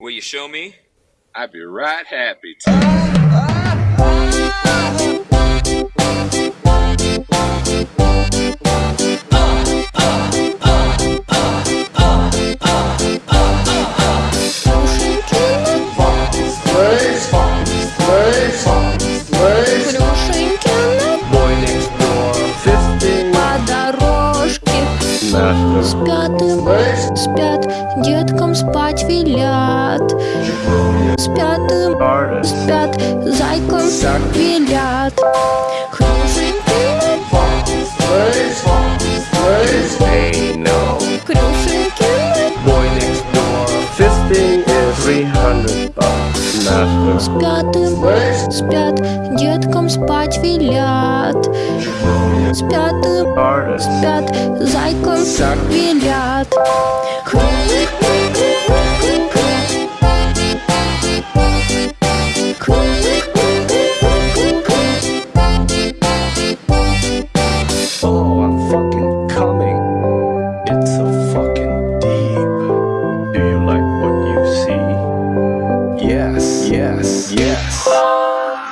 Will you show me? I'd be right happy to. Спят, им, спят, деткам спать велят. Спят, им, спят, зайкам велят. Спят, им, спят, деткам спать велят. Спят, спят, зайком велят Хвилик, хвилик, хвилик Хвилик Yes, yes, yes.